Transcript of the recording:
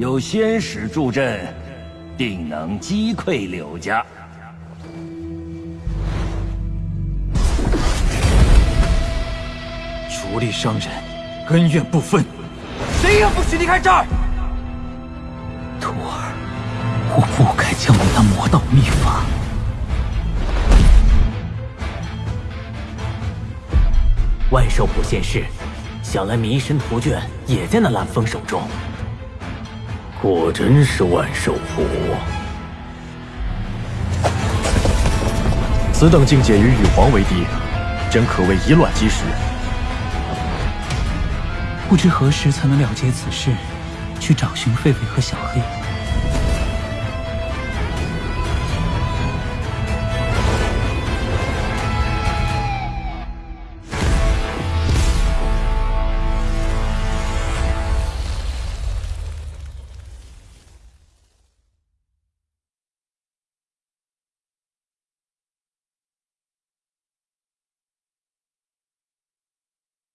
有仙使助阵，定能击溃柳家。逐利伤人，恩怨不分，谁也不许离开这儿！徒儿，我不该将你那魔道秘法。万寿谱现世，想来迷神图卷也在那蓝风手中。果真是万寿谱。此等境界与羽皇为敌，真可谓以卵击石。不知何时才能了结此事，去找寻狒狒和小黑。